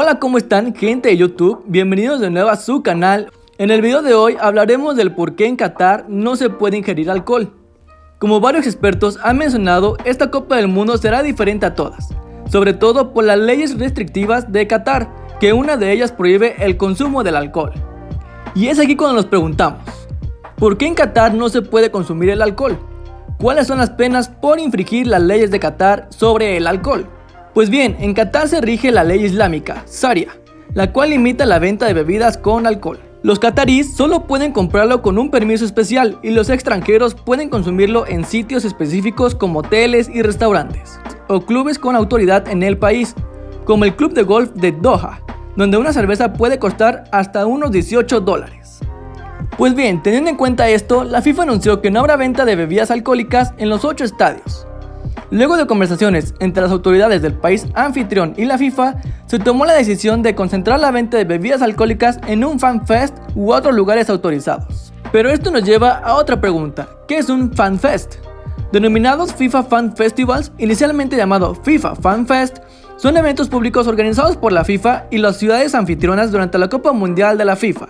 Hola, ¿cómo están gente de YouTube? Bienvenidos de nuevo a su canal. En el video de hoy hablaremos del por qué en Qatar no se puede ingerir alcohol. Como varios expertos han mencionado, esta Copa del Mundo será diferente a todas, sobre todo por las leyes restrictivas de Qatar, que una de ellas prohíbe el consumo del alcohol. Y es aquí cuando nos preguntamos, ¿por qué en Qatar no se puede consumir el alcohol? ¿Cuáles son las penas por infringir las leyes de Qatar sobre el alcohol? Pues bien, en Qatar se rige la ley islámica, Sharia, la cual limita la venta de bebidas con alcohol. Los cataríes solo pueden comprarlo con un permiso especial y los extranjeros pueden consumirlo en sitios específicos como hoteles y restaurantes o clubes con autoridad en el país, como el Club de Golf de Doha, donde una cerveza puede costar hasta unos 18 dólares. Pues bien, teniendo en cuenta esto, la FIFA anunció que no habrá venta de bebidas alcohólicas en los 8 estadios, Luego de conversaciones entre las autoridades del país anfitrión y la FIFA, se tomó la decisión de concentrar la venta de bebidas alcohólicas en un fan fest u otros lugares autorizados. Pero esto nos lleva a otra pregunta, ¿qué es un fan fest? Denominados FIFA Fan Festivals, inicialmente llamado FIFA Fan Fest, son eventos públicos organizados por la FIFA y las ciudades anfitrionas durante la Copa Mundial de la FIFA.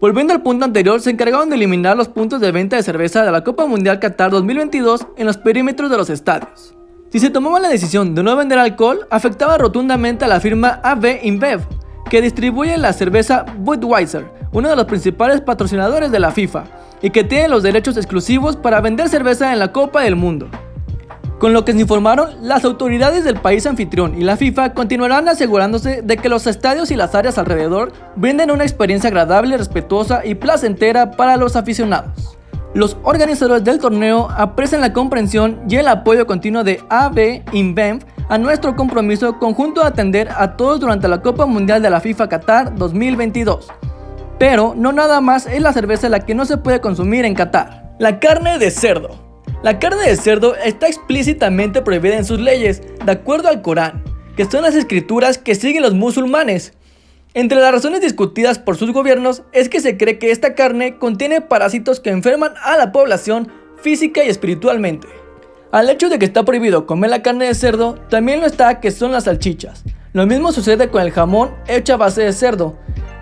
Volviendo al punto anterior, se encargaron de eliminar los puntos de venta de cerveza de la Copa Mundial Qatar 2022 en los perímetros de los estadios. Si se tomaba la decisión de no vender alcohol, afectaba rotundamente a la firma AB InBev, que distribuye la cerveza Budweiser, uno de los principales patrocinadores de la FIFA, y que tiene los derechos exclusivos para vender cerveza en la Copa del Mundo. Con lo que se informaron, las autoridades del país anfitrión y la FIFA continuarán asegurándose de que los estadios y las áreas alrededor brinden una experiencia agradable, respetuosa y placentera para los aficionados. Los organizadores del torneo aprecian la comprensión y el apoyo continuo de AB InBev a nuestro compromiso conjunto de atender a todos durante la Copa Mundial de la FIFA Qatar 2022. Pero no nada más es la cerveza la que no se puede consumir en Qatar. La carne de cerdo. La carne de cerdo está explícitamente prohibida en sus leyes, de acuerdo al Corán, que son las escrituras que siguen los musulmanes. Entre las razones discutidas por sus gobiernos es que se cree que esta carne contiene parásitos que enferman a la población física y espiritualmente. Al hecho de que está prohibido comer la carne de cerdo, también lo está que son las salchichas. Lo mismo sucede con el jamón hecho a base de cerdo.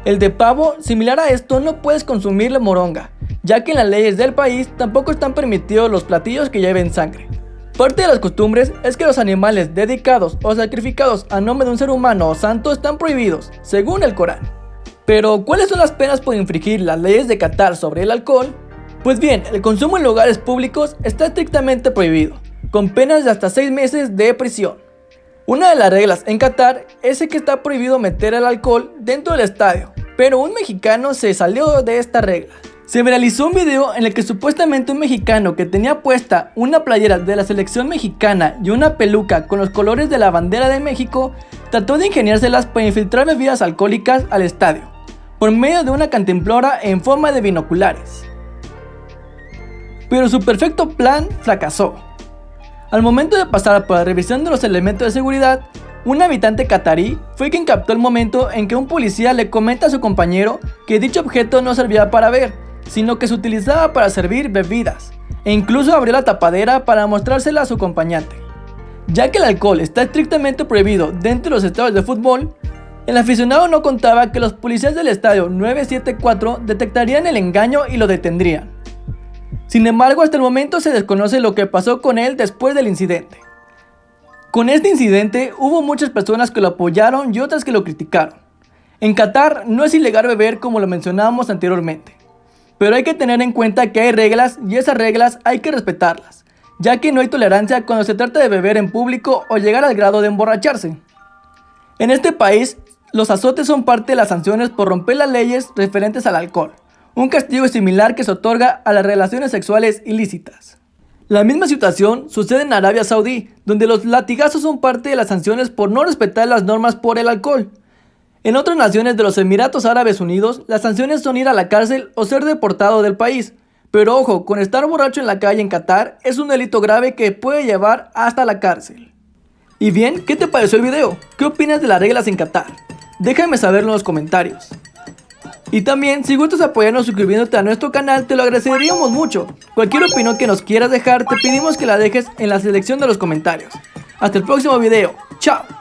El de pavo, similar a esto, no puedes consumir la moronga, ya que en las leyes del país tampoco están permitidos los platillos que lleven sangre. Parte de las costumbres es que los animales dedicados o sacrificados a nombre de un ser humano o santo están prohibidos, según el Corán. Pero, ¿cuáles son las penas por infringir las leyes de Qatar sobre el alcohol? Pues bien, el consumo en lugares públicos está estrictamente prohibido, con penas de hasta 6 meses de prisión. Una de las reglas en Qatar es que está prohibido meter el alcohol dentro del estadio, pero un mexicano se salió de esta regla. Se viralizó un video en el que supuestamente un mexicano que tenía puesta una playera de la selección mexicana y una peluca con los colores de la bandera de México trató de ingeniárselas para infiltrar bebidas alcohólicas al estadio, por medio de una cantimplora en forma de binoculares. Pero su perfecto plan fracasó. Al momento de pasar por la revisión de los elementos de seguridad, un habitante catarí fue quien captó el momento en que un policía le comenta a su compañero que dicho objeto no servía para ver, sino que se utilizaba para servir bebidas, e incluso abrió la tapadera para mostrársela a su acompañante. Ya que el alcohol está estrictamente prohibido dentro de los estadios de fútbol, el aficionado no contaba que los policías del estadio 974 detectarían el engaño y lo detendrían. Sin embargo, hasta el momento se desconoce lo que pasó con él después del incidente. Con este incidente hubo muchas personas que lo apoyaron y otras que lo criticaron. En Qatar no es ilegal beber como lo mencionábamos anteriormente. Pero hay que tener en cuenta que hay reglas y esas reglas hay que respetarlas, ya que no hay tolerancia cuando se trata de beber en público o llegar al grado de emborracharse. En este país, los azotes son parte de las sanciones por romper las leyes referentes al alcohol, un castigo similar que se otorga a las relaciones sexuales ilícitas. La misma situación sucede en Arabia Saudí, donde los latigazos son parte de las sanciones por no respetar las normas por el alcohol. En otras naciones de los Emiratos Árabes Unidos, las sanciones son ir a la cárcel o ser deportado del país. Pero ojo, con estar borracho en la calle en Qatar es un delito grave que puede llevar hasta la cárcel. Y bien, ¿qué te pareció el video? ¿Qué opinas de las reglas en Qatar? Déjame saberlo en los comentarios. Y también, si gustas apoyarnos suscribiéndote a nuestro canal, te lo agradeceríamos mucho. Cualquier opinión que nos quieras dejar, te pedimos que la dejes en la selección de los comentarios. Hasta el próximo video. ¡Chao!